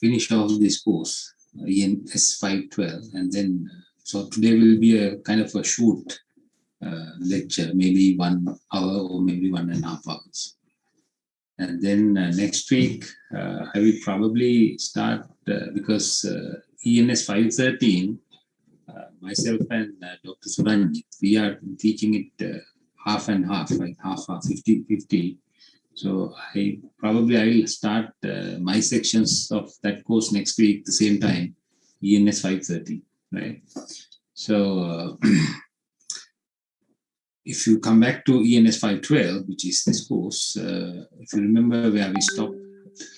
finish off this course, ENS 512, and then, so today will be a kind of a short uh, lecture, maybe one hour or maybe one and a half hours. And then uh, next week, uh, I will probably start uh, because uh, ENS 513, uh, myself and Dr. Suranjit, we are teaching it half and half, like half, half 50, 50. So I probably I will start my sections of that course next week the same time, ENS 530, right? So if you come back to ENS 512, which is this course, uh, if you remember where we stopped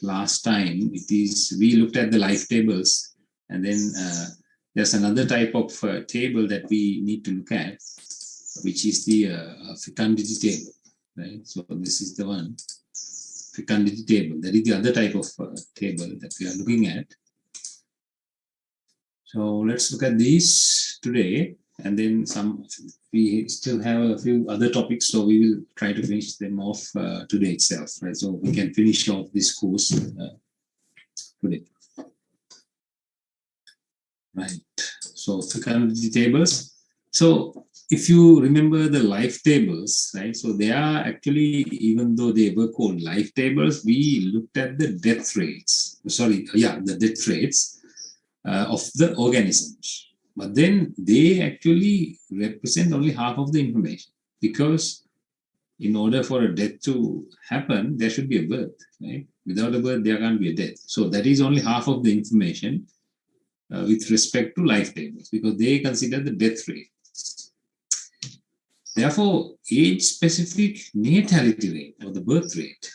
last time, it is we looked at the life tables, and then uh, there's another type of uh, table that we need to look at, which is the uh, fecundity table, right? So this is the one, fecundity table. That is the other type of uh, table that we are looking at. So let's look at these today and then some we still have a few other topics so we will try to finish them off uh, today itself right so we can finish off this course uh, today right so fecundity tables so if you remember the life tables right so they are actually even though they were called life tables we looked at the death rates sorry yeah the death rates uh, of the organisms but then they actually represent only half of the information because in order for a death to happen, there should be a birth, right? Without a birth, there can't be a death. So that is only half of the information uh, with respect to life tables because they consider the death rate. Therefore, age-specific natality rate or the birth rate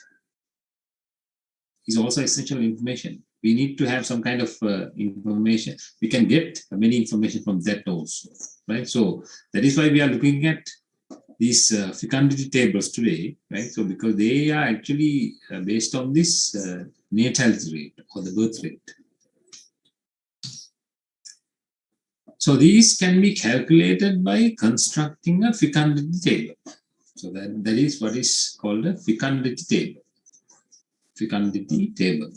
is also essential information we need to have some kind of uh, information. We can get many information from that also, right? So that is why we are looking at these uh, fecundity tables today, right? So because they are actually uh, based on this uh, natality rate or the birth rate. So these can be calculated by constructing a fecundity table. So that, that is what is called a fecundity table. Fecundity table.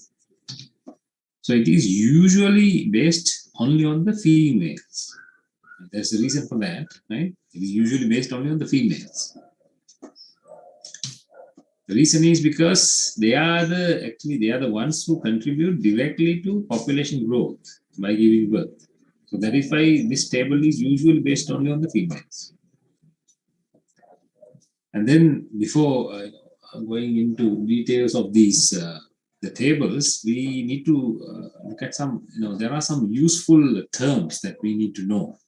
So it is usually based only on the females. There's a reason for that, right? It is usually based only on the females. The reason is because they are the actually they are the ones who contribute directly to population growth by giving birth. So why this table is usually based only on the females. And then before uh, going into details of these uh, the tables, we need to uh, look at some, you know, there are some useful terms that we need to know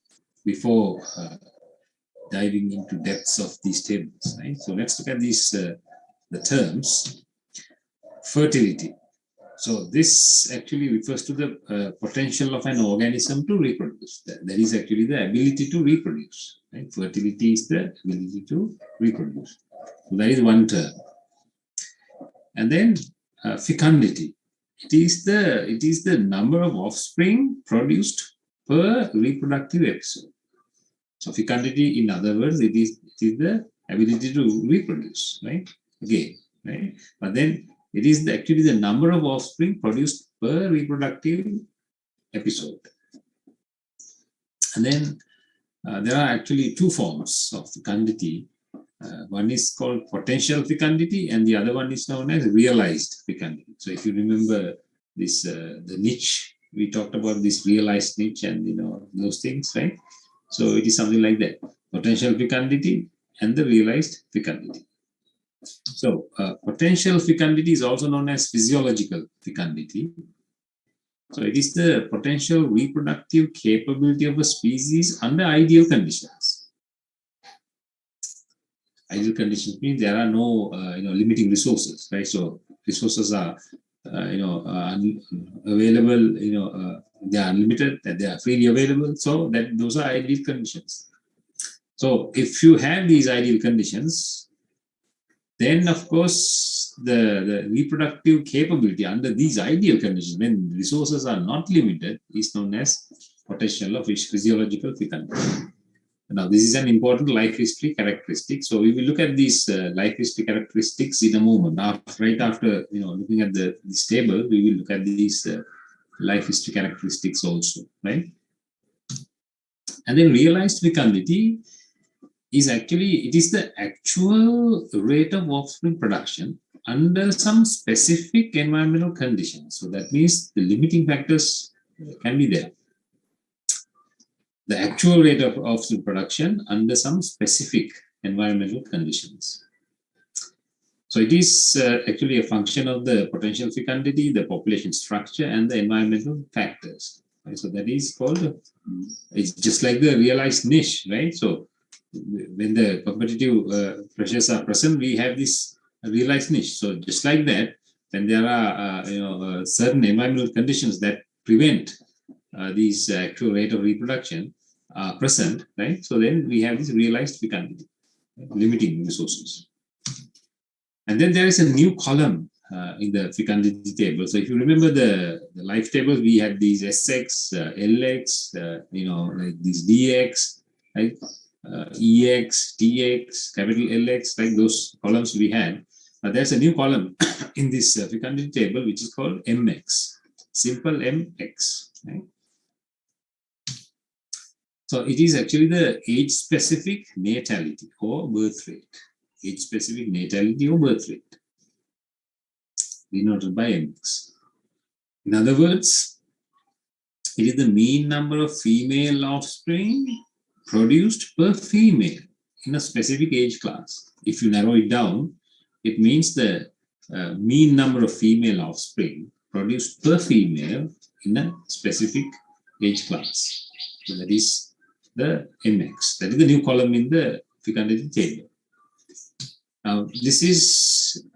before uh, diving into depths of these tables, right? So let's look at these, uh, the terms. Fertility. So this actually refers to the uh, potential of an organism to reproduce. That, that is actually the ability to reproduce, right? Fertility is the ability to reproduce. So that is one term. And then uh, fecundity. It is the it is the number of offspring produced per reproductive episode. So fecundity, in other words, it is it is the ability to reproduce, right? Again, right? But then it is the, actually the number of offspring produced per reproductive episode. And then uh, there are actually two forms of fecundity. Uh, one is called potential fecundity and the other one is known as realized fecundity. So if you remember this, uh, the niche, we talked about this realized niche and you know those things, right? So it is something like that, potential fecundity and the realized fecundity. So uh, potential fecundity is also known as physiological fecundity. So it is the potential reproductive capability of a species under ideal conditions. Ideal conditions mean there are no uh, you know limiting resources right? So resources are uh, you know uh, available you know uh, they are unlimited that they are freely available. So that those are ideal conditions. So if you have these ideal conditions then of course the, the reproductive capability under these ideal conditions when resources are not limited is known as potential of physiological fecundity Now, this is an important life history characteristic. So we will look at these uh, life history characteristics in a moment. Now, right after you know looking at the this table, we will look at these uh, life history characteristics also, right? And then realized fecundity is actually it is the actual rate of offspring production under some specific environmental conditions. So that means the limiting factors can be there the actual rate of offspring production under some specific environmental conditions. So it is uh, actually a function of the potential fecundity, the population structure, and the environmental factors. Right? So that is called, it's just like the realized niche, right? So when the competitive uh, pressures are present, we have this realized niche. So just like that, when there are uh, you know uh, certain environmental conditions that prevent uh, these actual rate of reproduction present, right? So then we have this realized fecundity, limiting resources. And then there is a new column uh, in the fecundity table. So if you remember the, the life tables, we had these SX, uh, LX, uh, you know, like these DX, right? Uh, EX, TX, capital LX, like those columns we had. But there's a new column in this uh, fecundity table, which is called MX, simple MX, right? So it is actually the age-specific natality or birth rate. Age-specific natality or birth rate denoted by mx. In other words, it is the mean number of female offspring produced per female in a specific age class. If you narrow it down, it means the uh, mean number of female offspring produced per female in a specific age class. So that is the MX. That is the new column in the fecundity table. Now, this is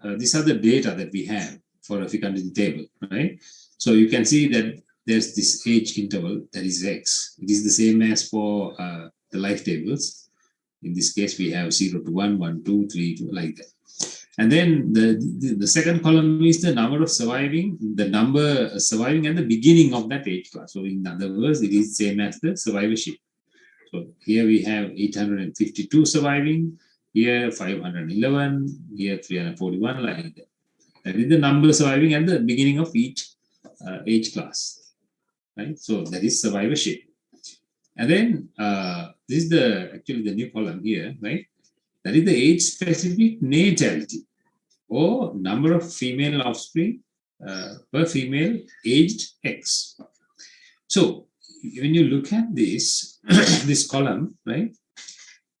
uh, these are the data that we have for a fecundity table, right? So you can see that there's this age interval that is X. It is the same as for uh, the life tables. In this case, we have 0 to 1, 1, 2, 3, 2, like that. And then the, the, the, second column is the number of surviving, the number surviving at the beginning of that age class. So in other words, it is same as the survivorship. So here we have 852 surviving, here 511, here 341, like that. That is the number surviving at the beginning of each uh, age class, right? So that is survivorship. And then uh, this is the actually the new column here, right? That is the age-specific natality or number of female offspring uh, per female aged X. So when you look at this, this column, right,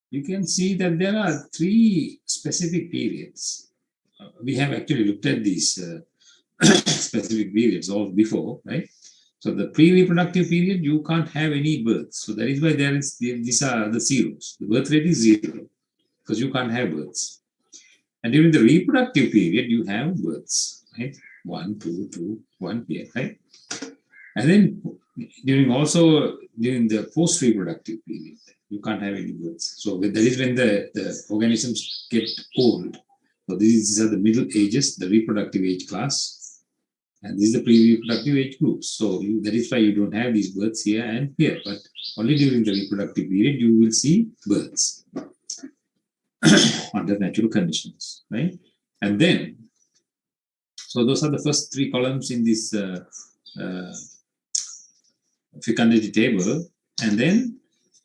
you can see that there are three specific periods. Uh, we have actually looked at these uh, specific periods all before, right? So the pre-reproductive period, you can't have any births. So that is why there is these are the zeros. The birth rate is zero because you can't have births. And during the reproductive period, you have births, right? One, two, two, one here, right? And then during also during the post-reproductive period, you can't have any births. So that is when the, the organisms get old. So these are the middle ages, the reproductive age class, and this is the pre-reproductive age groups. So you, that is why you don't have these births here and here, but only during the reproductive period you will see births under natural conditions, right? And then, so those are the first three columns in this uh, uh, fecundity table and then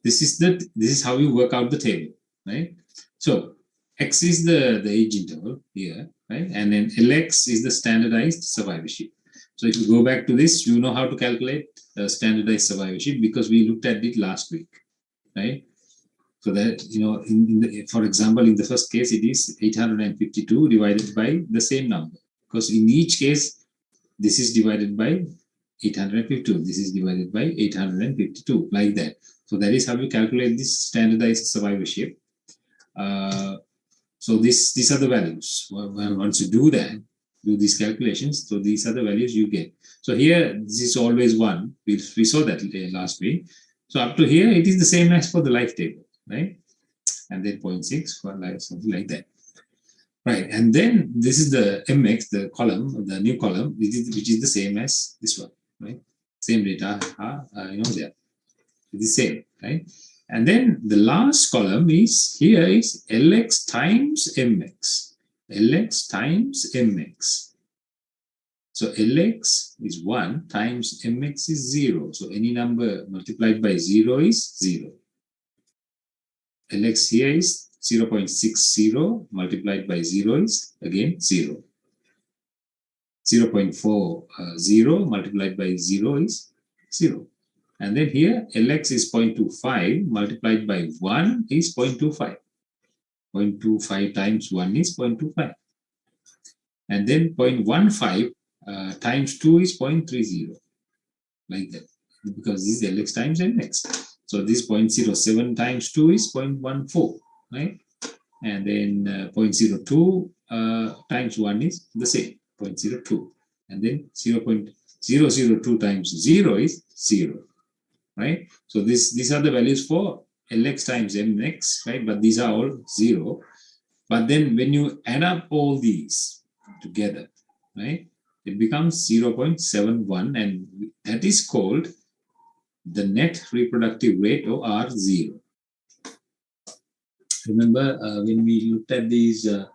this is the this is how you work out the table right so x is the the age interval here right and then lx is the standardized survivorship so if you go back to this you know how to calculate uh, standardized survivorship because we looked at it last week right so that you know in, in the, for example in the first case it is 852 divided by the same number because in each case this is divided by 852. This is divided by 852, like that. So that is how we calculate this standardized survivorship. Uh, so this these are the values. Well, once you do that, do these calculations, so these are the values you get. So here, this is always one. We, we saw that last week. So up to here, it is the same as for the life table, right? And then 0.6 for life, something like that. Right, and then this is the MX, the column, the new column, which is, which is the same as this one right? Same data uh, you know, there. It is the same, right? And then the last column is here is Lx times Mx. Lx times Mx. So Lx is 1 times Mx is 0. So any number multiplied by 0 is 0. Lx here is 0 0.60 multiplied by 0 is again 0. 0 0.40 uh, multiplied by 0 is 0. And then here Lx is 0.25 multiplied by 1 is 0.25. 0.25 times 1 is 0.25. And then 0.15 uh, times 2 is 0.30 like that because this is Lx times Mx. So this 0.07 times 2 is 0.14 right and then uh, 0.02 uh, times 1 is the same 0.02 and then 0 0.002 times 0 is 0 right? So this these are the values for Lx times Mx right? But these are all 0 but then when you add up all these together right it becomes 0.71 and that is called the net reproductive rate or R0. Remember uh, when we looked at these, uh,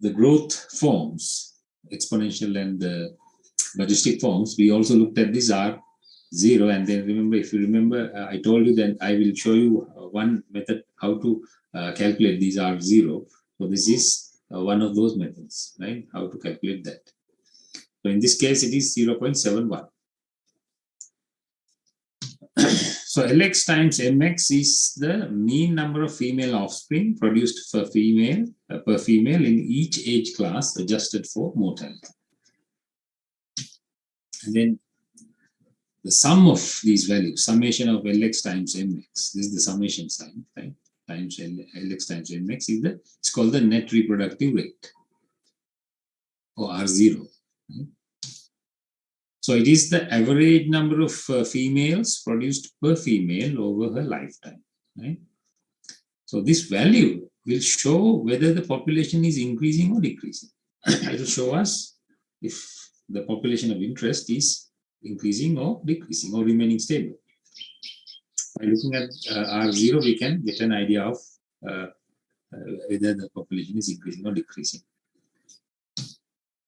the growth forms, exponential and the logistic forms, we also looked at this R0 and then remember, if you remember, uh, I told you that I will show you uh, one method how to uh, calculate these R0. So this is uh, one of those methods, right? How to calculate that. So in this case, it is 0.71. so Lx times Mx is the mean number of female offspring produced per female uh, per female in each age class adjusted for mortality. And then the sum of these values, summation of Lx times Mx, this is the summation sign, right? Times Lx times Mx is the, it's called the net reproductive rate or R0. Right? So it is the average number of uh, females produced per female over her lifetime. Right? So this value will show whether the population is increasing or decreasing. it will show us if the population of interest is increasing or decreasing or remaining stable. By looking at uh, R0, we can get an idea of uh, uh, whether the population is increasing or decreasing.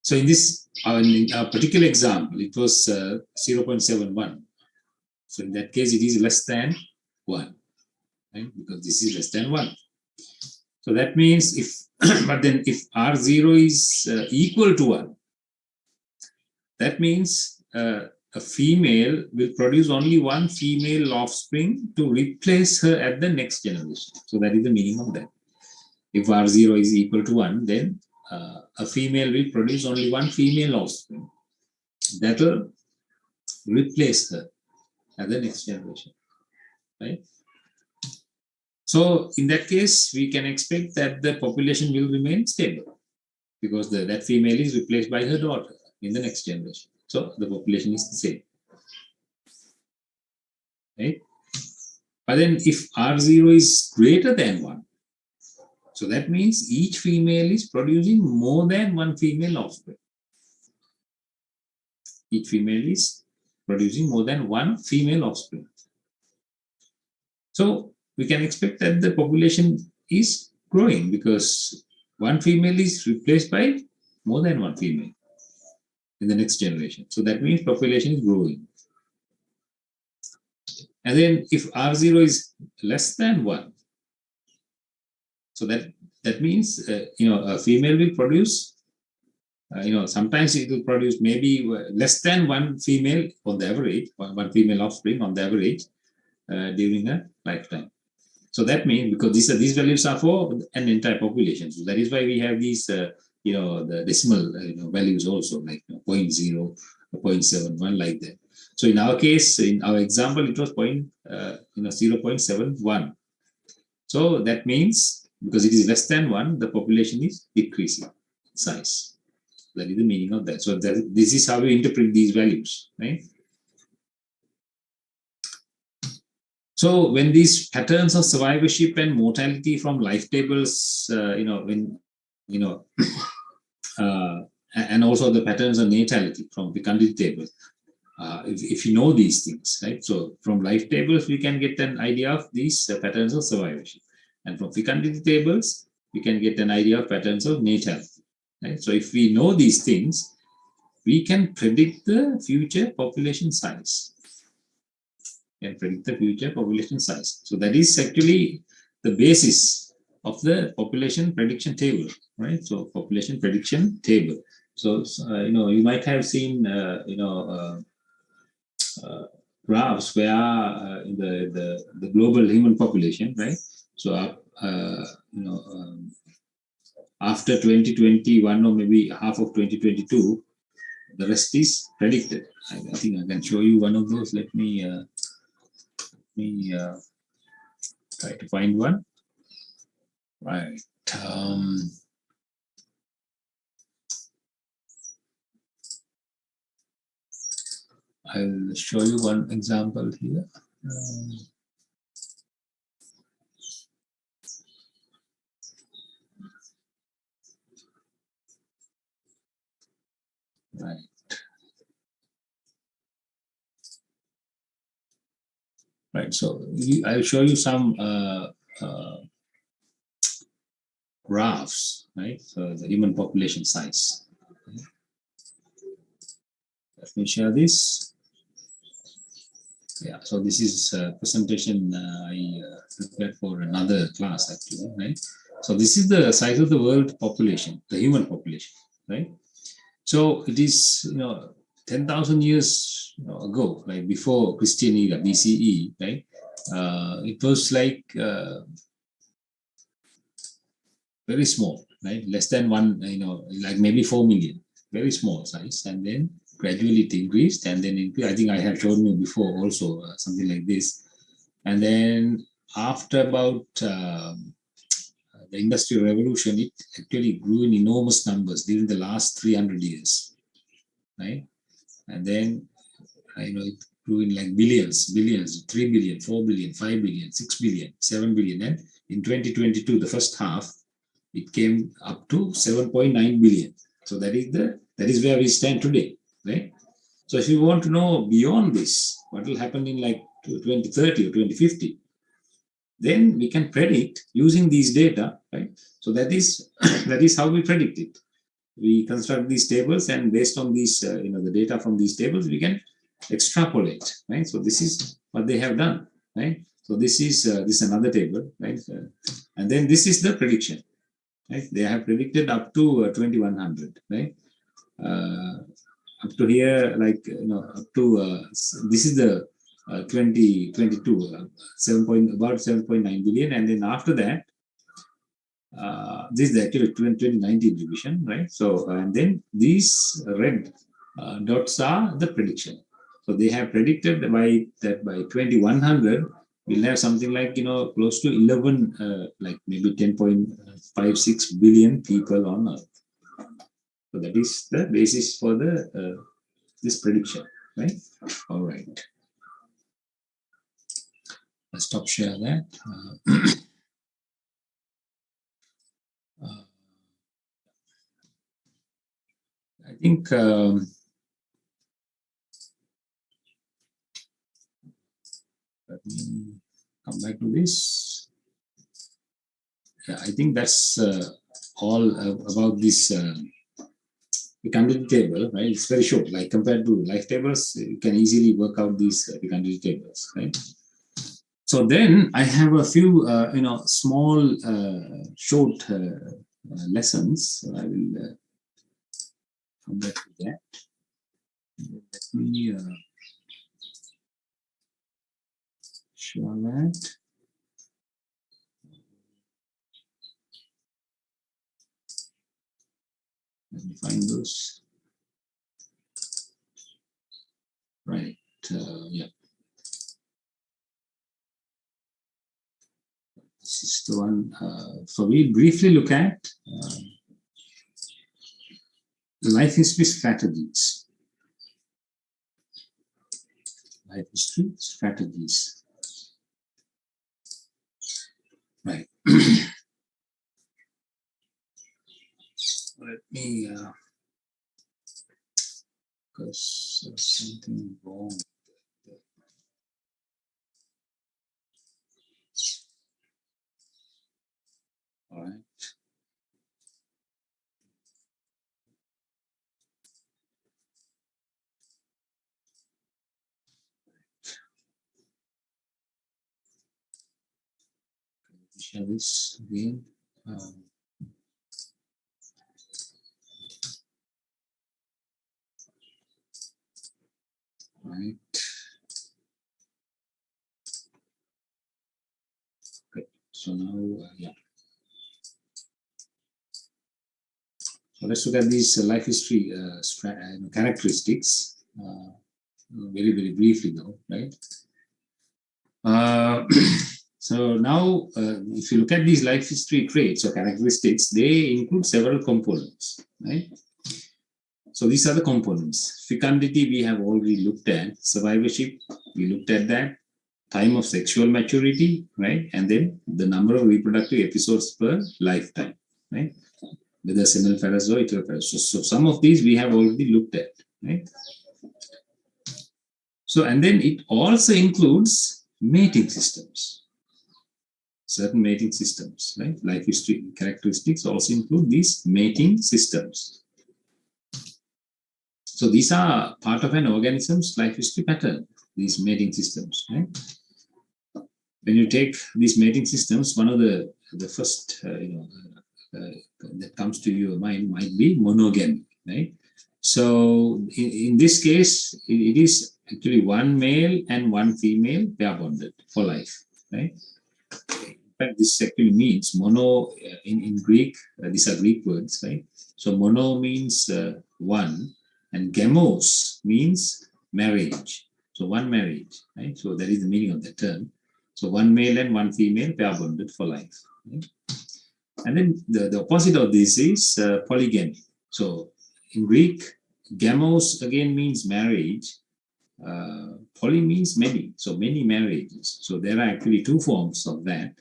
So in this uh, in particular example, it was uh, 0.71. So in that case, it is less than 1, right? Because this is less than 1. So that means if, but then if R0 is equal to 1, that means uh, a female will produce only one female offspring to replace her at the next generation. So that is the meaning of that. If R0 is equal to 1, then uh, a female will produce only one female offspring that will replace her at the next generation right so in that case we can expect that the population will remain stable because the, that female is replaced by her daughter in the next generation so the population is the same right but then if r0 is greater than 1 so that means each female is producing more than one female offspring. Each female is producing more than one female offspring. So we can expect that the population is growing because one female is replaced by more than one female in the next generation. So that means population is growing. And then if R0 is less than 1, so that that means uh, you know a female will produce. Uh, you know sometimes it will produce maybe less than one female on the average, one, female offspring on the average uh, during a lifetime. So that means because these are these values are for an entire population. So that is why we have these uh, you know the decimal uh, you know, values also like you know, 0 0.0, 0.71 like that. So in our case, in our example, it was point uh, you know 0 0.71. So that means because it is less than 1, the population is decreasing size. That is the meaning of that. So that, this is how we interpret these values, right? So when these patterns of survivorship and mortality from life tables, uh, you know, when, you know, uh, and also the patterns of natality from fecundity table uh, if, if you know these things, right? So from life tables, we can get an idea of these uh, patterns of survivorship. And from fecundity tables, we can get an idea of patterns of natality, right? So if we know these things, we can predict the future population size. Can predict the future population size. So that is actually the basis of the population prediction table, right? So population prediction table. So, uh, you know, you might have seen, uh, you know, uh, uh, graphs where uh, in the, the, the global human population, right? So, you know, um, after 2021 or maybe half of 2022, the rest is predicted. I, I think I can show you one of those. Let me, let me try to find one. Right. Um, I'll show you one example here. Um, right. Right, so I'll show you some uh, uh, graphs, right? So the human population size. Let me share this yeah so this is a presentation i uh, prepared for another class actually right so this is the size of the world population the human population right so it is you know 10,000 years ago like before christian era bce right uh, it was like uh, very small right less than one you know like maybe 4 million very small size and then gradually it increased and then increased. I think I have shown you before also uh, something like this. And then after about um, the industrial revolution, it actually grew in enormous numbers during the last 300 years, right? And then, you know it grew in like billions, billions, 3 billion, 4 billion, 5 billion, 6 billion, 7 billion. And in 2022, the first half, it came up to 7.9 billion. So that is the that is where we stand today right? So if you want to know beyond this, what will happen in like 2030 or 2050, then we can predict using these data, right? So that is that is how we predict it. We construct these tables, and based on these, uh, you know, the data from these tables, we can extrapolate, right? So this is what they have done, right? So this is uh, this is another table, right? Uh, and then this is the prediction, right? They have predicted up to uh, 2100, right? Uh, up to here, like, you know, up to, uh, this is the uh, 2022, uh, 7 point, about 7.9 billion. And then after that, uh, this is the actual 2019 revision, right? So, and then these red uh, dots are the prediction. So they have predicted by that by 2100, we'll have something like, you know, close to 11, uh, like maybe 10.56 billion people on Earth. So that is the basis for the uh, this prediction, right? All right. Let's stop share that. Uh, uh, I think um, let me come back to this. Yeah, I think that's uh, all about this uh, Fecundity table, right? It's very short, like compared to life tables, you can easily work out these uh, fecundity tables, right? So then I have a few, uh, you know, small, uh, short uh, uh lessons. So I will uh, come back to that. Let me that. Let me find those. Right, uh, yeah. This is the one. Uh, so we briefly look at uh, life history strategies. Life history strategies. Right. let me uh, because there's something wrong. All right. This again. Um, right. Okay, so now, uh, yeah. So let's look at these uh, life history uh, uh characteristics uh, very, very briefly though, right? Uh, so now, if you look at these life history traits or characteristics, they include several components, right? So these are the components. Fecundity we have already looked at. Survivorship, we looked at that. Time of sexual maturity, right? And then the number of reproductive episodes per lifetime, right? Whether semelparous or iteroparous. So, so some of these we have already looked at, right? So, and then it also includes mating systems. Certain mating systems, right? Life history characteristics also include these mating systems. So these are part of an organism's life history pattern, these mating systems. Right? When you take these mating systems, one of the the first uh, you know uh, that comes to your mind might be monogamy, right? So in, in this case, it, it is actually one male and one female pair bonded for life, right? Fact, this actually means mono uh, in, in Greek, uh, these are Greek words, right? So mono means uh, one and gamos means marriage. So one marriage, right? So that is the meaning of the term. So one male and one female pair bonded for life. Right? And then the, the opposite of this is uh, polygamy. So in Greek, gamos again means marriage. Uh, poly means many, so many marriages. So there are actually two forms of that.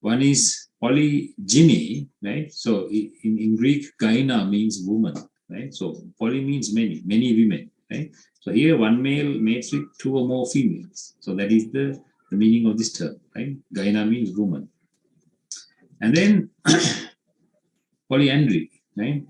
One is polygyny, right? So in, in Greek, gyna means woman, right? So poly means many, many women, right? So here one male mates with two or more females. So that is the, the meaning of this term, right? Gyna means woman. And then polyandry, right?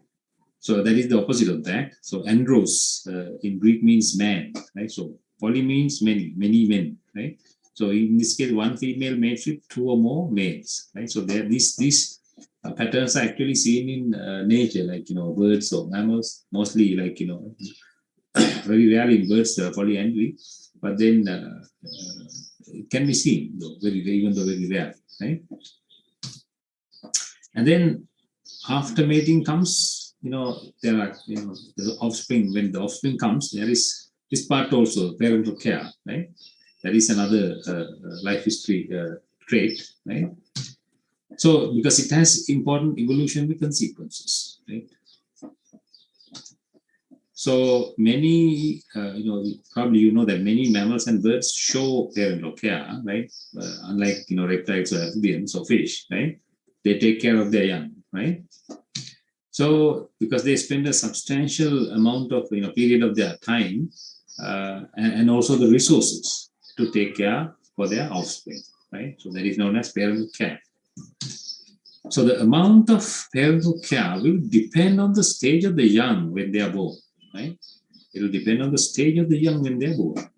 So that is the opposite of that. So andros uh, in Greek means man, right? So poly means many, many men, right? So in this case, one female mates with two or more males, right? So there, this this uh, patterns are actually seen in uh, nature, like, you know, birds or mammals, mostly like, you know, very rarely in birds, uh, polyandry, but then uh, uh, it can be seen, though, very, even though very rare, right? And then after mating comes, you know, there are, you know, the offspring, when the offspring comes, there is this part also, parental care, right? That is another uh, life history trait, right? So, because it has important evolutionary consequences, right? So many, uh, you know, probably you know that many mammals and birds show parental care, right? Uh, unlike, you know, reptiles or amphibians or fish, right? They take care of their young, right? So because they spend a substantial amount of, you know, period of their time uh, and, and also the resources to take care for their offspring, right? So that is known as parental care. So the amount of parental care will depend on the stage of the young when they are born, right? It will depend on the stage of the young when they are born.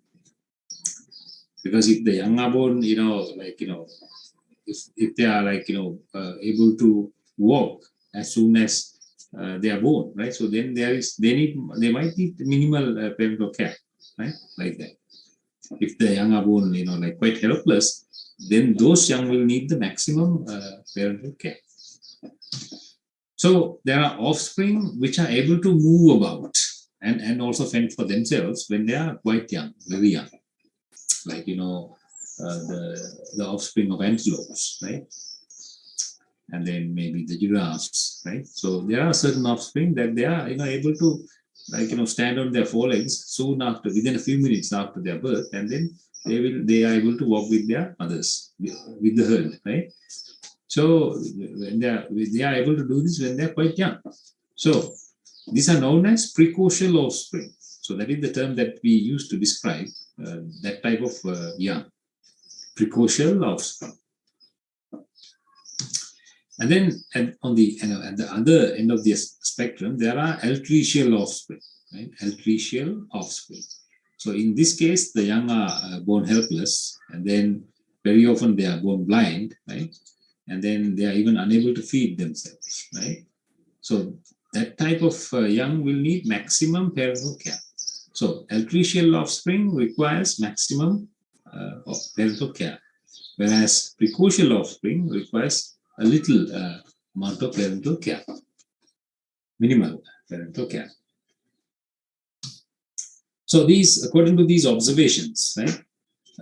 Because if the young are born, you know, like, you know, if, if they are like, you know, uh, able to walk as soon as uh, they are born, right? So then there is, they need, they might need minimal uh, parental care, right? Like that. If the young are born, you know, like quite helpless, then those young will need the maximum uh, parental care. So there are offspring which are able to move about and, and also fend for themselves when they are quite young, very young. Like, you know, uh, the, the offspring of antelopes, right? And then maybe the giraffes, right? So there are certain offspring that they are, you know, able to like, you know, stand on their forelegs soon after, within a few minutes after their birth, and then they will they are able to walk with their mothers with the herd right so when they are they are able to do this when they are quite young so these are known as precocial offspring. So that is the term that we use to describe uh, that type of uh, young, precocial offspring. And then at, on the at the other end of the spectrum, there are altricial offspring, right? Altricial offspring. So in this case, the young are uh, born helpless, and then very often they are born blind, right? And then they are even unable to feed themselves, right? So that type of uh, young will need maximum parental care. So altricial offspring requires maximum uh, of parental care, whereas precocial offspring requires a little amount of parental care, minimal parental care. So these, according to these observations, right,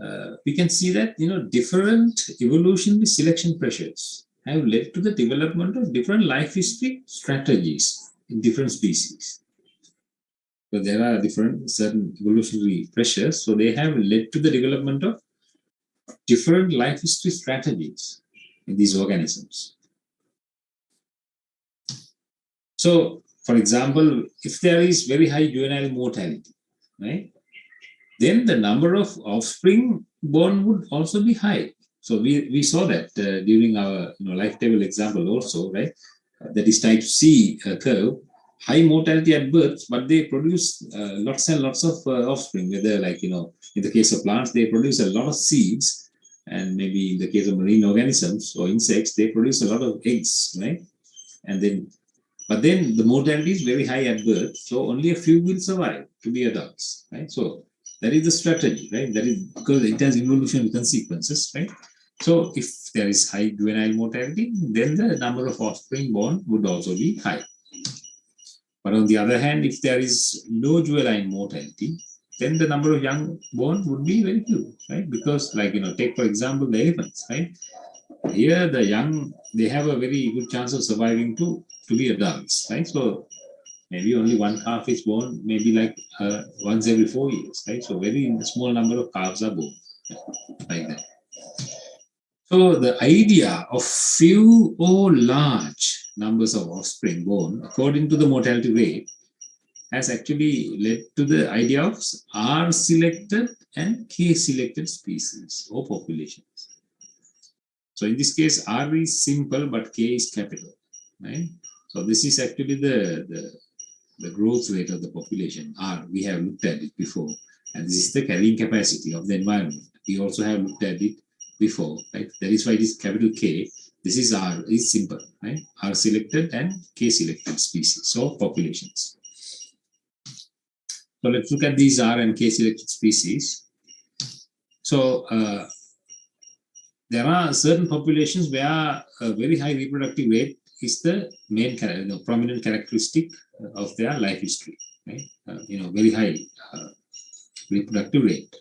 uh, we can see that you know different evolutionary selection pressures have led to the development of different life history strategies in different species. So there are different certain evolutionary pressures, so they have led to the development of different life history strategies in these organisms. So, for example, if there is very high juvenile mortality, right, then the number of offspring born would also be high. So we, we saw that uh, during our you know, life table example also, right? Uh, that is type C uh, curve, high mortality at birth, but they produce uh, lots and lots of uh, offspring, whether like, you know, in the case of plants, they produce a lot of seeds, and maybe in the case of marine organisms or insects, they produce a lot of eggs, right? And then, but then the mortality is very high at birth, so only a few will survive to be adults, right? So that is the strategy, right? That is because it has evolutionary consequences, right? So if there is high juvenile mortality, then the number of offspring born would also be high. But on the other hand, if there is low juvenile mortality, then the number of young born would be very few, right? Because like, you know, take for example, the elephants, right? Here the young, they have a very good chance of surviving to, to be adults, right? So maybe only one calf is born, maybe like uh, once every four years, right? So very small number of calves are born, like that. So the idea of few or large numbers of offspring born according to the mortality rate has actually led to the idea of R selected and K selected species or populations. So in this case, R is simple, but K is capital, right? So this is actually the, the, the growth rate of the population, R. We have looked at it before. And this is the carrying capacity of the environment. We also have looked at it before, right? That is why it is capital K. This is R, is simple, right? R selected and K selected species, so populations. So let's look at these R and K selected species. So uh, there are certain populations where a very high reproductive rate is the main know, prominent characteristic of their life history, right? Uh, you know, very high uh, reproductive rate.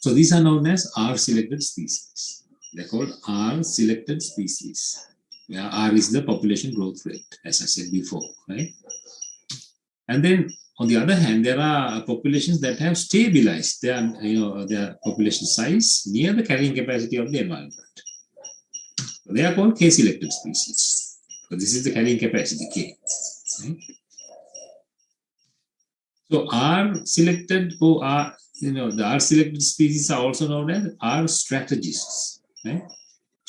So these are known as R-selected species. They're called R-selected species, where R is the population growth rate, as I said before, right? And then on the other hand, there are populations that have stabilized their, you know, their population size near the carrying capacity of the environment. They are called K-selected species. So this is the carrying capacity, K. Right? So R selected or R, you know, the R selected species are also known as R strategists. Right?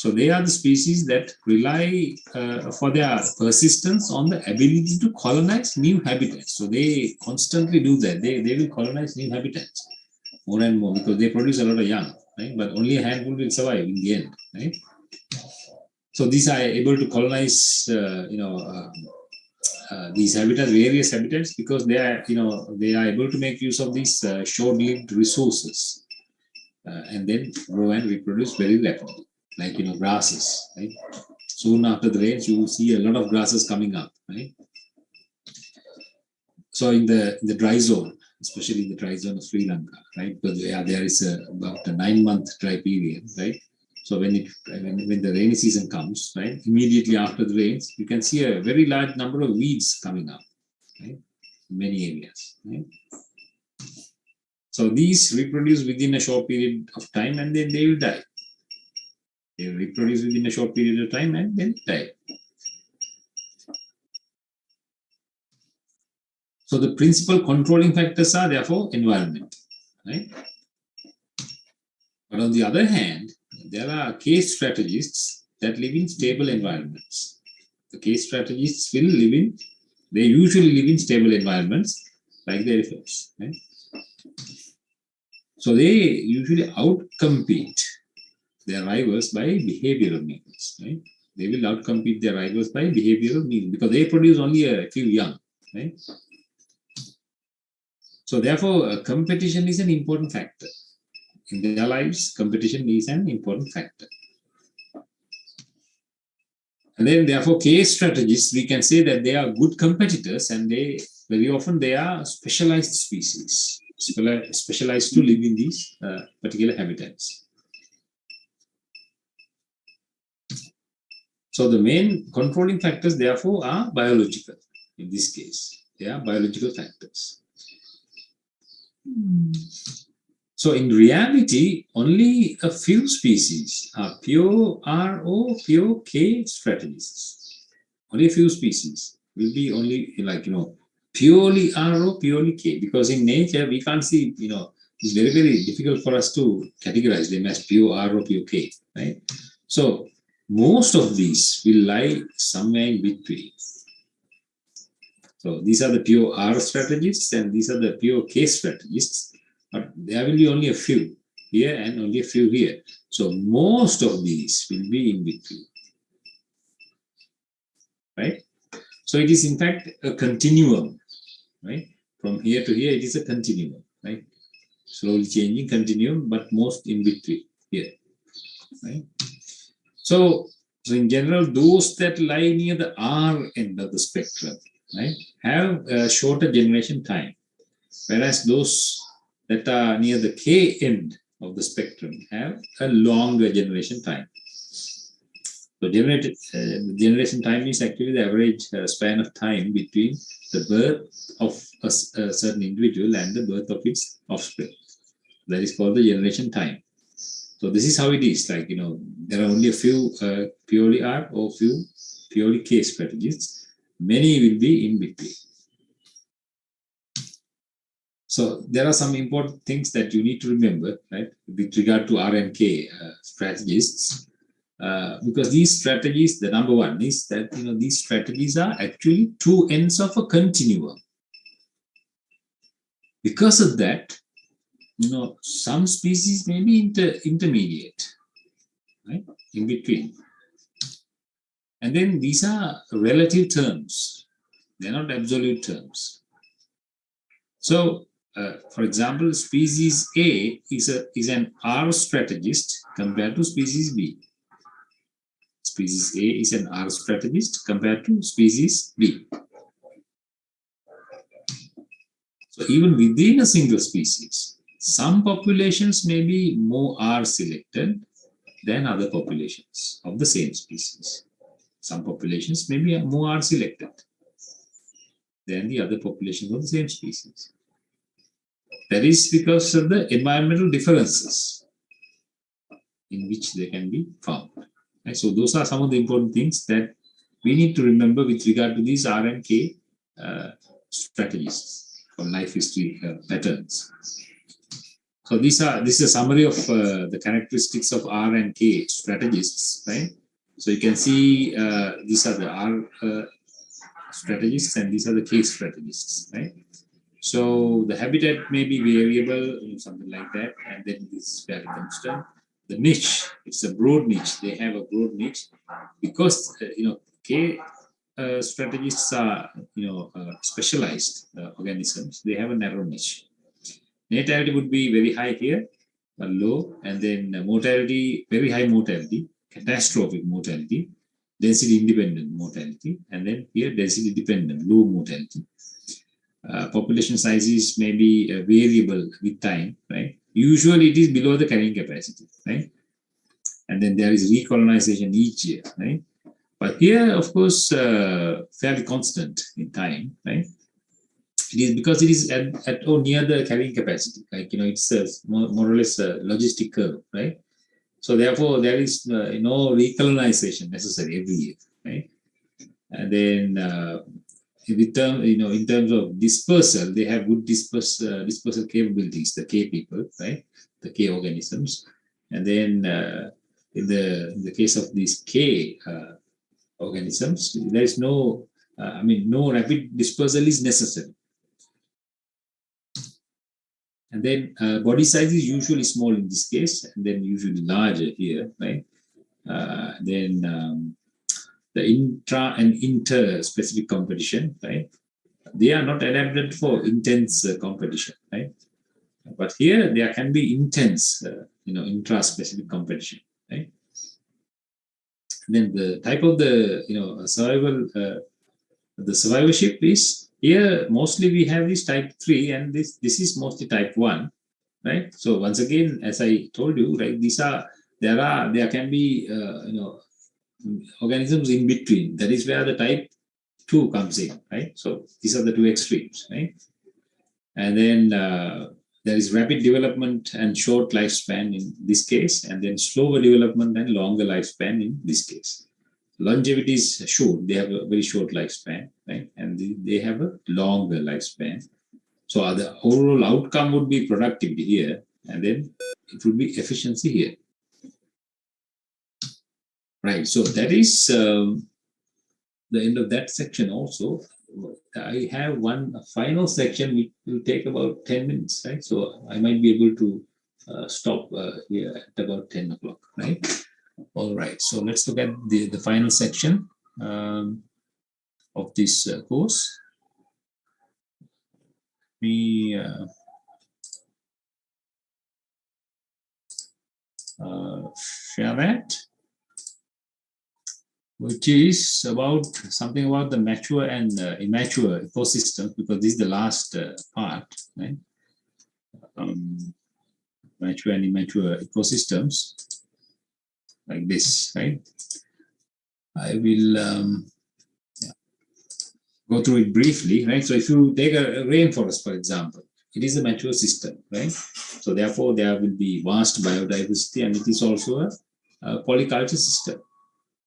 So they are the species that rely uh, for their persistence on the ability to colonize new habitats. So they constantly do that. They, they will colonize new habitats more and more because they produce a lot of young, right? But only a handful will survive in the end, right? So these are able to colonize, uh, you know, uh, uh, these habitats, various habitats, because they are, you know, they are able to make use of these uh, short-lived resources uh, and then grow and reproduce very rapidly like you know grasses right? Soon after the rains you see a lot of grasses coming up right? So in the in the dry zone especially in the dry zone of sri lanka right? Because yeah, there is a, about a nine month dry period right? So when it when, when the rainy season comes right immediately after the rains you can see a very large number of weeds coming up right? In many areas right? So these reproduce within a short period of time and then they will die they reproduce within a short period of time and then die. So the principal controlling factors are therefore environment, right? But on the other hand, there are K strategists that live in stable environments. The K strategists will live in, they usually live in stable environments like the elephants. Right? So they usually outcompete their rivals by behavioral means. Right? They will outcompete their rivals by behavioral means because they produce only a few young. Right? So therefore, uh, competition is an important factor. In their lives, competition is an important factor. And then therefore, K strategists, we can say that they are good competitors and they very often they are specialized species, specialized to live in these uh, particular habitats. So the main controlling factors therefore are biological in this case. They are biological factors. So in reality, only a few species are pure R or pure K strategists. Only a few species will be only like, you know, purely R or purely K because in nature we can't see, you know, it's very, very difficult for us to categorize them as pure R or pure K, right? So most of these will lie somewhere in between. So these are the pure R strategists and these are the pure K strategists but there will be only a few here and only a few here. So most of these will be in between, right? So it is in fact a continuum, right? From here to here, it is a continuum, right? Slowly changing continuum, but most in between here, right? So, so in general, those that lie near the R end of the spectrum, right, have a shorter generation time, whereas those that are near the K end of the spectrum have a longer generation time. So uh, generation time is actually the average uh, span of time between the birth of a, a, certain individual and the birth of its offspring. That is called the generation time. So this is how it is. Like you know, there are only a few uh, purely R or few purely K strategies. Many will be in between. So there are some important things that you need to remember, right, with regard to R and K uh, strategists, uh, because these strategies, the number one is that you know these strategies are actually two ends of a continuum. Because of that, you know, some species may be inter intermediate, right, in between. And then these are relative terms; they're not absolute terms. So uh, for example, species A is, a, is an R strategist compared to species B. Species A is an R strategist compared to species B. So even within a single species, some populations may be more R selected than other populations of the same species. Some populations may be more R selected than the other populations of the same species. That is because of the environmental differences in which they can be found. Right? So those are some of the important things that we need to remember with regard to these R and K uh, strategies for life history uh, patterns. So these are this is a summary of uh, the characteristics of R and K strategists, right? So you can see uh, these are the R uh, strategists and these are the K strategists, right? So the habitat may be variable, something like that, and then this is very constant. The niche, it's a broad niche. They have a broad niche because uh, you know K uh, strategists are you know uh, specialized organisms. They have a narrow niche. Natality would be very high here, but low, and then mortality very high mortality, catastrophic mortality, density independent mortality, and then here density dependent low mortality uh, population sizes may be uh, variable with time, right? Usually it is below the carrying capacity, right? And then there is recolonization each year, right? But here, of course, uh, fairly constant in time, right? It is because it is at, at or near the carrying capacity, like, you know, it's a, more, more or less a logistic curve, right? So therefore, there is uh, no recolonization necessary every year, right? And then uh, with term, you know, in terms of dispersal, they have good disperse, uh, dispersal capabilities, the K people, right? The K organisms. And then uh, in the in the case of these K uh, organisms, there is no, uh, I mean, no rapid dispersal is necessary. And then uh, body size is usually small in this case, and then usually larger here, right? Uh, then um, the intra and inter-specific competition, right? They are not adapted for intense uh, competition, right? But here there can be intense, uh, you know, intra-specific competition, right? then the type of the, you know, survival, uh, the survivorship is here mostly we have this type 3 and this this is mostly type 1 right? So once again as i told you right these are there are there can be uh, you know organisms in between. That is where the type 2 comes in right? So these are the two extremes right? And then uh, there is rapid development and short lifespan in this case and then slower development and longer lifespan in this case longevity is short. They have a very short lifespan, right? And they, they have a longer lifespan. So the overall outcome would be productivity here, and then it would be efficiency here. Right, so that is um, the end of that section also. I have one final section which will take about 10 minutes, right? So I might be able to uh, stop uh, here at about 10 o'clock, right? All right, so let's look at the, the final section um, of this uh, course. We uh, uh, share that, which is about something about the mature and uh, immature ecosystems, because this is the last uh, part, right? Um, mature and immature ecosystems like this, right? I will um, yeah, go through it briefly, right? So if you take a, rainforest, for example, it is a mature system, right? So therefore, there will be vast biodiversity, and it is also a, a polyculture system,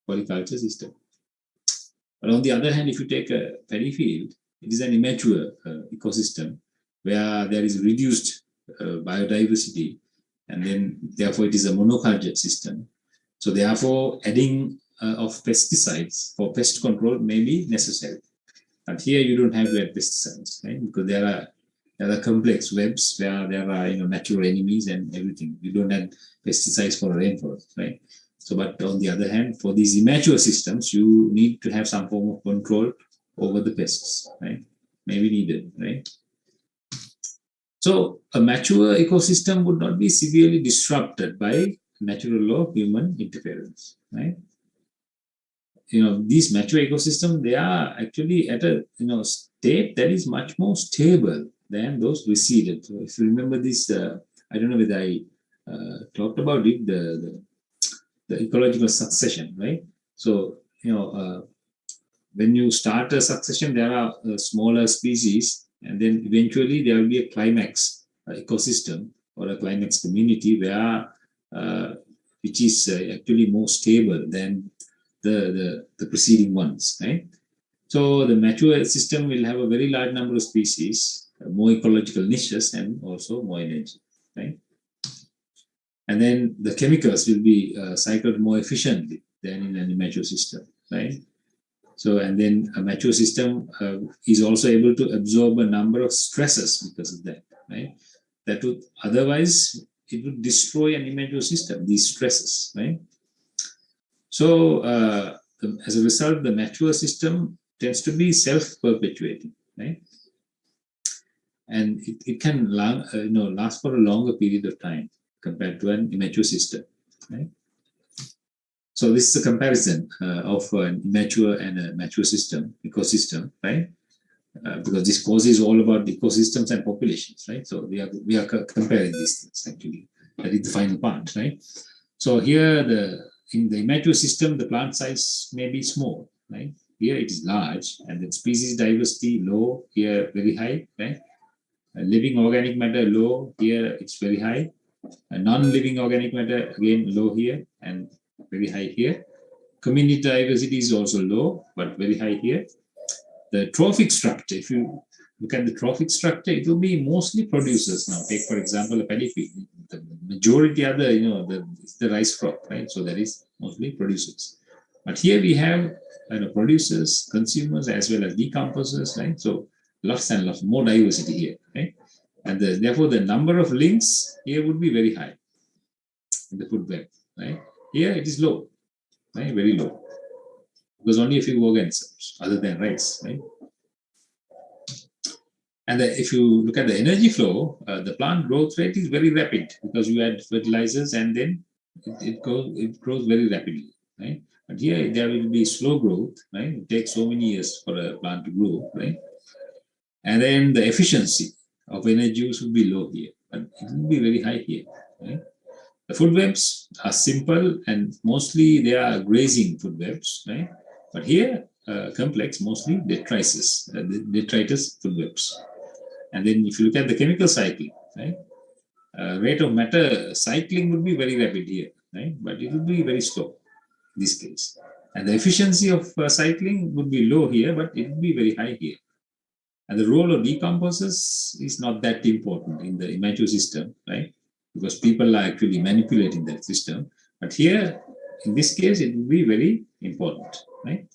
polyculture system. But on the other hand, if you take a paddy field, it is an immature uh, ecosystem where there is reduced uh, biodiversity, and then therefore it is a monoculture system. So therefore, adding uh, of pesticides for pest control may be necessary. But here you don't have to add pesticides, right? Because there are there are complex webs where there are you know natural enemies and everything. You don't have pesticides for rainforest, right? So, but on the other hand, for these immature systems, you need to have some form of control over the pests, right? Maybe needed, right? So, a mature ecosystem would not be severely disrupted by natural law of human interference, right? You know, these mature ecosystems, they are actually at a, you know, state that is much more stable than those receded. So if you remember this, uh, I don't know whether I uh, talked about it, the, the, the, ecological succession, right? So, you know, uh, when you start a succession, there are uh, smaller species, and then eventually there will be a climax uh, ecosystem or a climax community where which is uh, actually more stable than the, the, the preceding ones, right? So the mature system will have a very large number of species, uh, more ecological niches, and also more energy, right? And then the chemicals will be uh, cycled more efficiently than in an immature system, right? So, and then a mature system uh, is also able to absorb a number of stresses because of that, right? That would otherwise it would destroy an immature system, these stresses, right? So uh, as a result, the mature system tends to be self-perpetuating, right? And it, it can long, uh, you know, last for a longer period of time compared to an immature system, right? So this is a comparison uh, of an immature and a mature system, ecosystem, right? Uh, because this course is all about ecosystems and populations, right? So we are we are comparing these things actually. That is the final part, right? So here the in the immature system, the plant size may be small, right? Here it is large, and then species diversity low. Here very high, right? living organic matter low. Here it's very high. non-living organic matter again low here and very high here. Community diversity is also low, but very high here the trophic structure, if you look at the trophic structure, it will be mostly producers now. Take, for example, a paddy field. The majority are the, you know, the, the rice crop, right? So that is mostly producers. But here we have you know, producers, consumers, as well as decomposers, right? So lots and lots more diversity here, right? And the, therefore, the number of links here would be very high in the food web, right? Here it is low, right? Very low. Because only a few organisms other than rice, right? And the, if you look at the energy flow, uh, the plant growth rate is very rapid because you add fertilizers and then it, it goes it grows very rapidly, right? But here there will be slow growth, right? It takes so many years for a plant to grow, right? And then the efficiency of energy use will be low here, but it will be very high here, right? The food webs are simple and mostly they are grazing food webs, right? But here, uh, complex, mostly detritus, uh, detritus food webs. And then if you look at the chemical cycling, right? Uh, rate of matter cycling would be very rapid here, right? But it would be very slow in this case. And the efficiency of uh, cycling would be low here, but it would be very high here. And the role of decomposers is not that important in the immature system, right? Because people are actually manipulating that system. But here, in this case, it will be very important, right?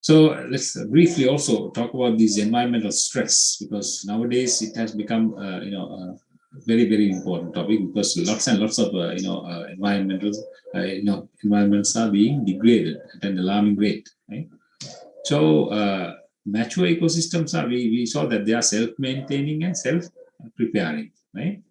So let's briefly also talk about these environmental stress because nowadays it has become, uh, you know, a very very important topic because lots and lots of uh, you know uh, environmental, uh, you know, environments are being degraded at an alarming rate. Right? So uh, mature ecosystems are we we saw that they are self-maintaining and self-preparing, right?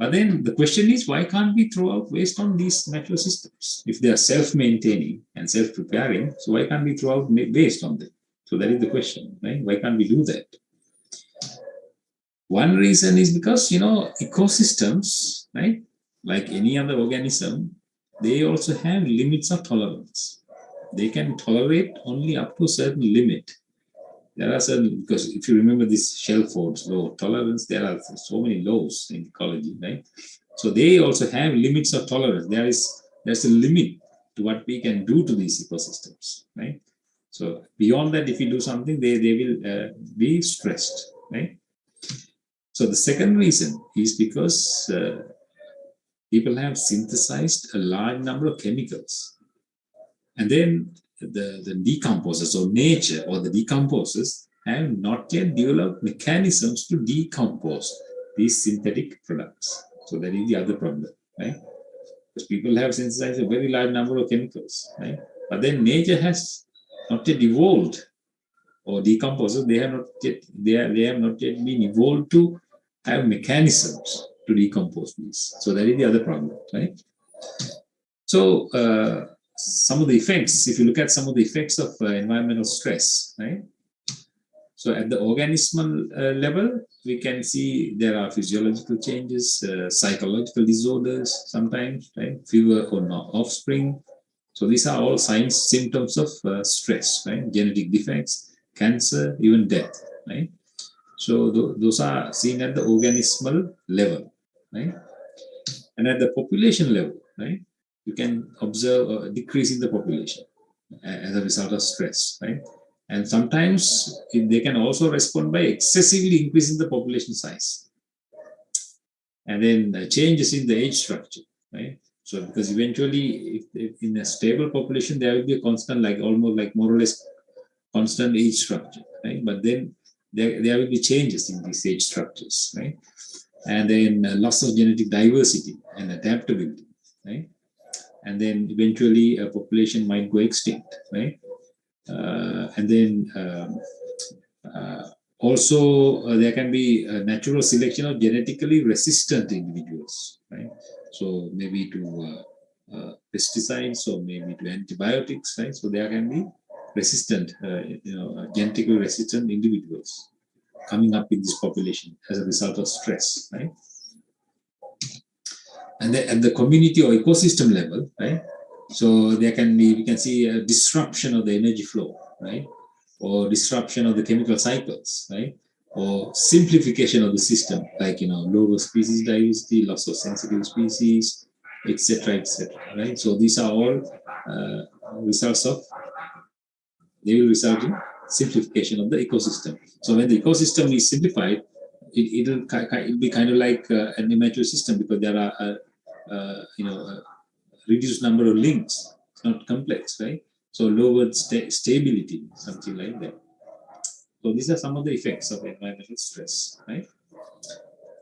But then the question is, why can't we throw out waste on these natural systems? If they are self-maintaining and self-preparing, so why can't we throw out waste on them? So that is the question, right? Why can't we do that? One reason is because, you know, ecosystems, right? Like any other organism, they also have limits of tolerance. They can tolerate only up to a certain limit there are certain, because if you remember this Shelford's law tolerance, there are so many laws in ecology, right? So they also have limits of tolerance. There is there's a limit to what we can do to these ecosystems, right? So beyond that, if you do something, they, they will uh, be stressed, right? So the second reason is because uh, people have synthesized a large number of chemicals. And then the, the decomposers or nature or the decomposers have not yet developed mechanisms to decompose these synthetic products. So that is the other problem, right? Because people have synthesized a very large number of chemicals, right? But then nature has not yet evolved or decomposers, they have not yet they, are, they have not yet been evolved to have mechanisms to decompose these. So that is the other problem, right? So uh, some of the effects, if you look at some of the effects of uh, environmental stress, right? So at the organismal uh, level, we can see there are physiological changes, uh, psychological disorders sometimes, right? Fever or not offspring. So these are all signs, symptoms of uh, stress, right? Genetic defects, cancer, even death, right? So th those are seen at the organismal level, right? And at the population level, right? You can observe a decrease in the population as a result of stress, right? And sometimes they can also respond by excessively increasing the population size. And then changes in the age structure, right? So because eventually, if, if, in a stable population, there will be a constant, like almost like more or less constant age structure, right? But then there, there will be changes in these age structures, right? And then uh, loss of genetic diversity and adaptability, right? And then eventually a population might go extinct, right? Uh, and then um, uh, also uh, there can be a natural selection of genetically resistant individuals, right? So maybe to uh, uh, pesticides or maybe to antibiotics, right? So there can be resistant, uh, you know, genetically resistant individuals coming up in this population as a result of stress, right? And the, at the community or ecosystem level, right? So there can be, we can see a disruption of the energy flow, right? Or disruption of the chemical cycles, right? Or simplification of the system, like, you know, lower species diversity, loss of sensitive species, etc., etc., right? So these are all uh, results of they will result in simplification of the ecosystem. So when the ecosystem is simplified, it, it'll, it'll be kind of like uh, an immature system because there are, uh, uh, you know, a reduced number of links. It's not complex, right? So lowered sta stability, something like that. So these are some of the effects of environmental stress, right?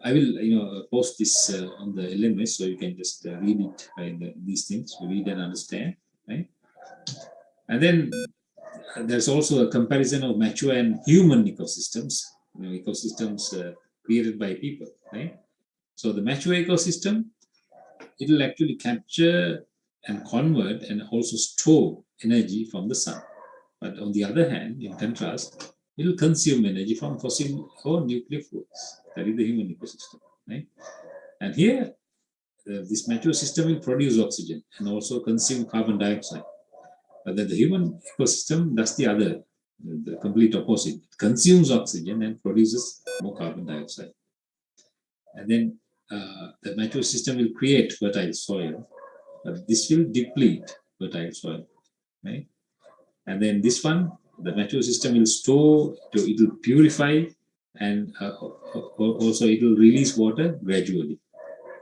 I will, you know, post this uh, on the LMS so you can just uh, read it, right, the, these things, read and understand, right? And then there's also a comparison of mature and human ecosystems, you know, ecosystems uh, created by people, right? So the mature ecosystem, it will actually capture and convert and also store energy from the sun. But on the other hand, in contrast, it will consume energy from fossil or nuclear fuels. That is the human ecosystem, right? And here, uh, this mature system will produce oxygen and also consume carbon dioxide. But then the human ecosystem does the other, the complete opposite. It consumes oxygen and produces more carbon dioxide. And then uh, the natural system will create fertile soil, but this will deplete fertile soil, right? And then this one, the natural system will store, it will purify and uh, also it will release water gradually.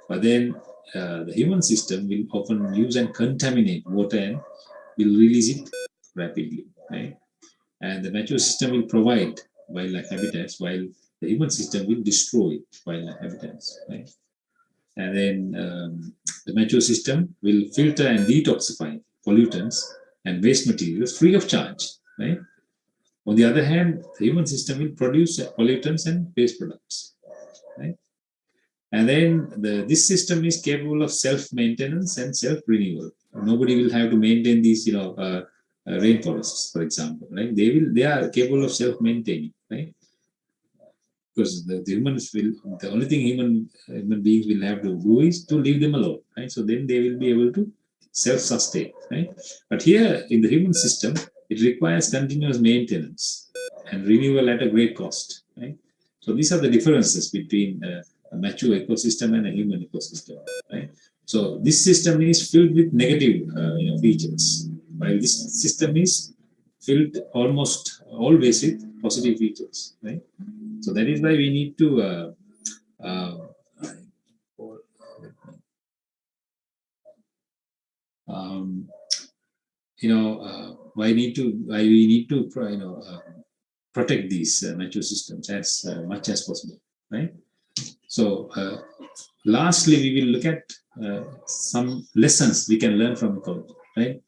But then uh, the human system will often use and contaminate water and will release it rapidly, right? And the natural system will provide wildlife habitats while the human system will destroy wildlife habitats, right? And then um, the mature system will filter and detoxify pollutants and waste materials free of charge, right? On the other hand, the human system will produce pollutants and waste products, right? And then the, this system is capable of self-maintenance and self-renewal. Nobody will have to maintain these, you know, uh, uh, rainforests, for example, right? They will, they are capable of self-maintaining, right? Because the, the, humans will, the only thing human human beings will have to do is to leave them alone, right? So then they will be able to self-sustain, right? But here in the human system, it requires continuous maintenance and renewal at a great cost, right? So these are the differences between a mature ecosystem and a human ecosystem, right? So this system is filled with negative uh, you know, features, while this system is filled almost always with positive features, right? So that is why we need to uh, uh, um, you know, uh, why need to, why we need to, you know, uh, protect these uh, mature systems as uh, much as possible, right? So, uh, lastly, we will look at uh, some lessons we can learn from ecology, right?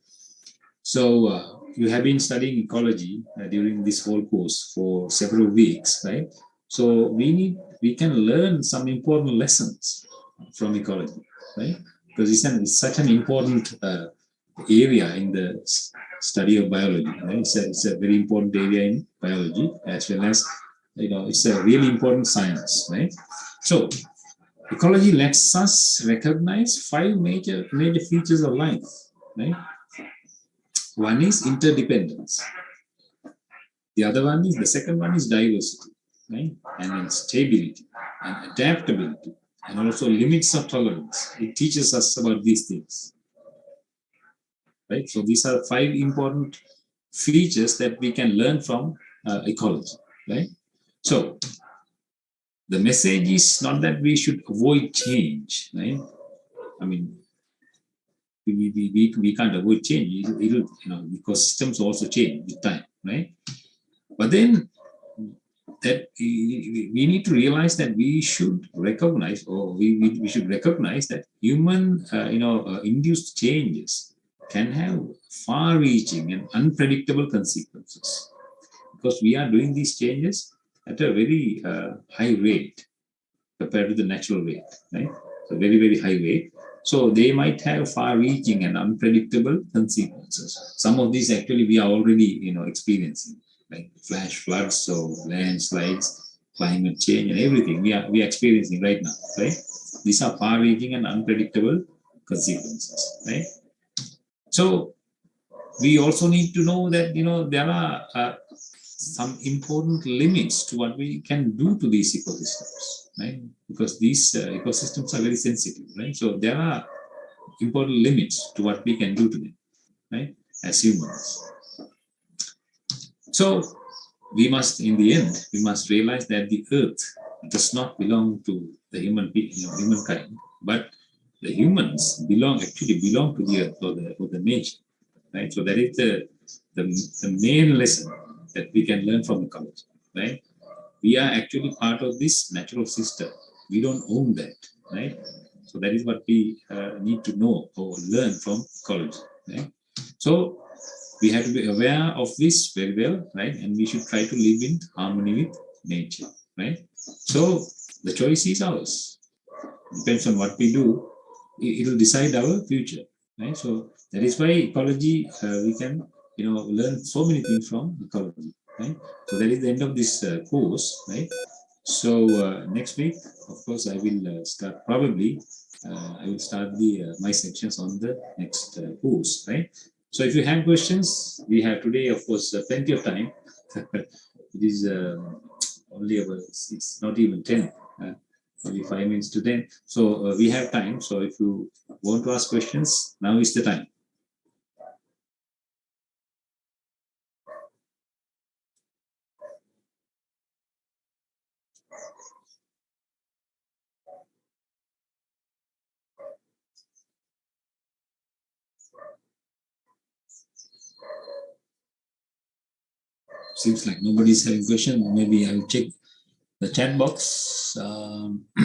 So, you have been studying ecology uh, during this whole course for several weeks, right? So, we need, we can learn some important lessons from ecology, right? Because it's, an, it's such an important uh, area in the study of biology. Right? It's, a, it's a very important area in biology as well as, you know, it's a really important science, right? So, ecology lets us recognize five major, major features of life, right? One is interdependence. The other one is, the second one is diversity, right? And then stability and adaptability and also limits of tolerance. It teaches us about these things right? So these are five important features that we can learn from uh, ecology, right? So the message is not that we should avoid change, right? I mean, we, we, we, we can't avoid change. It'll, it'll, you know, ecosystems also change with time, right? But then that we, we need to realize that we should recognize or we, we, we should recognize that human, uh, you know, uh, induced changes can have far-reaching and unpredictable consequences because we are doing these changes at a very uh, high rate compared to the natural rate, right? So very, very high rate. So they might have far-reaching and unpredictable consequences. Some of these actually we are already, you know, experiencing, like flash floods, so landslides, climate change, and everything we are we are experiencing right now, right? These are far-reaching and unpredictable consequences, right? So we also need to know that, you know, there are uh, some important limits to what we can do to these ecosystems, right? Because these uh, ecosystems are very sensitive, right? So there are important limits to what we can do to them, right? As humans. So we must, in the end, we must realize that the earth does not belong to the human you know, humankind, but the humans belong actually belong to the earth or the, or the nature, right? So that is the, the, the main lesson that we can learn from the ecology, right? We are actually part of this natural system. We don't own that, right? So that is what we uh, need to know or learn from ecology, right? So we have to be aware of this very well, right? And we should try to live in harmony with nature, right? So the choice is ours. Depends on what we do, it will decide our future, right? So that is why ecology, uh, we can, you know, learn so many things from ecology, right? So that is the end of this uh, course, right? So uh, next week, of course, I will uh, start probably, uh, I will start the uh, my sections on the next course, right? So if you have questions, we have today, of course, plenty of time. it is only about, it's not even 10 maybe five minutes to 10. So uh, we have time. So if you want to ask questions, now is the time. Seems like nobody's having question. Maybe I'll check the chat box. Um,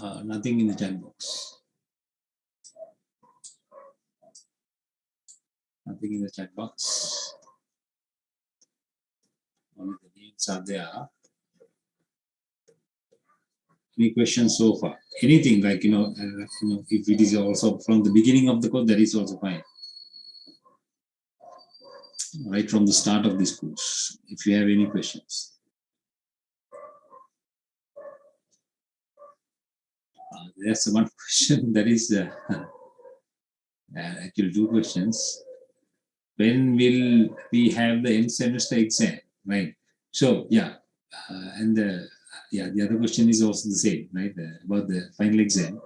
uh, nothing in the chat box. Nothing in the chat box. Only the names are there. Any questions so far? Anything like, you know, uh, you know, if it is also from the beginning of the code, that is also fine right from the start of this course, if you have any questions. Uh, there's one question that is uh, uh, actually two questions. When will we have the end semester exam, right? So yeah, uh, and the yeah the other question is also the same, right? about the final exam.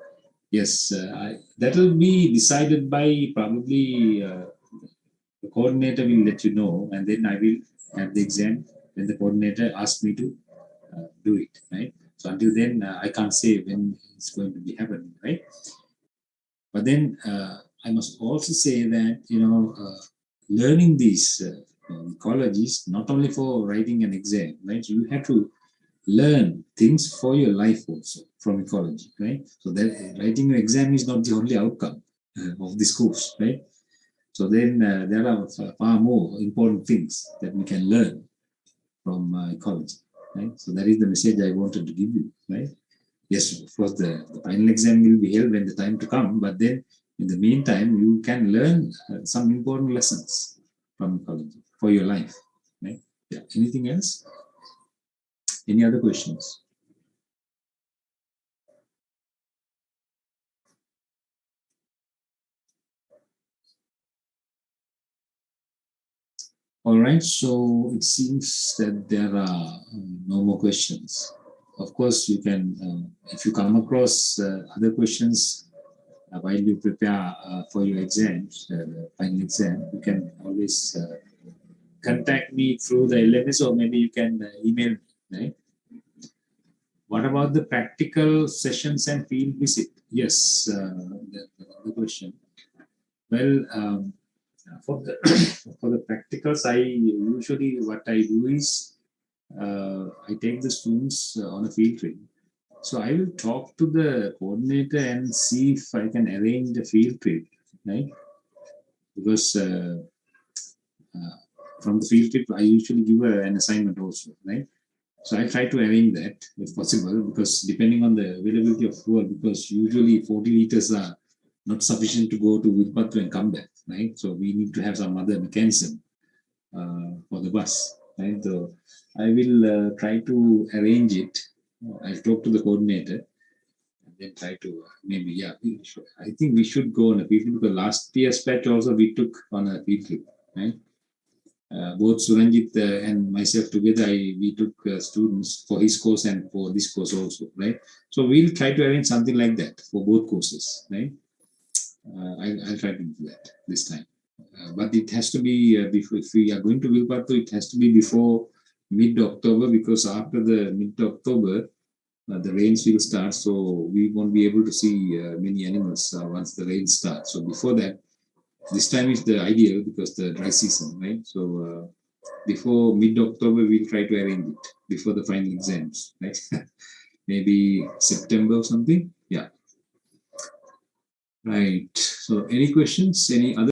Yes, uh, that will be decided by probably uh, the coordinator will let you know and then I will have the exam when the coordinator asks me to uh, do it, right? So until then, uh, I can't say when it's going to be happening, right? But then uh, I must also say that, you know, uh, learning these uh, ecologies, not only for writing an exam, right? You have to learn things for your life also from ecology, right? So that writing an exam is not the only outcome uh, of this course, right? So then uh, there are far more important things that we can learn from uh, ecology, right? So that is the message I wanted to give you, right? Yes, of course, the, the final exam will be held when the time to come, but then in the meantime, you can learn uh, some important lessons from ecology for your life, right? Yeah. Anything else? Any other questions? All right, so it seems that there are um, no more questions. Of course, you can, uh, if you come across uh, other questions uh, while you prepare uh, for your exams, uh, final exam, you can always uh, contact me through the LMS or maybe you can email me, right? What about the practical sessions and field visit? Yes, the, the question. Well, um, for the for the practicals, I usually what I do is uh, I take the students uh, on a field trip. So I will talk to the coordinator and see if I can arrange the field trip, right? Because uh, uh from the field trip, I usually give an assignment also, right? So I try to arrange that if possible, because depending on the availability of fuel, because usually 40 liters are not sufficient to go to Wilpattu and come back, right? So we need to have some other mechanism uh, for the bus, right? So I will uh, try to arrange it. I'll talk to the coordinator and then try to uh, maybe, yeah, I think we should go on a field trip because last year's patch also we took on a field trip, right? Uh, both Suranjit uh, and myself together, I, we took uh, students for his course and for this course also, right? So we'll try to arrange something like that for both courses, right? Uh, I, I'll try to do that this time. Uh, but it has to be uh, before if we are going to Wilpattu, it has to be before mid October because after the mid October uh, the rains will start, so we won't be able to see uh, many animals uh, once the rain starts. So before that, this time is the ideal because the dry season, right? So before mid October, we'll try to arrange it before the final exams, right? Maybe September or something. Yeah. Right. So any questions? Any other?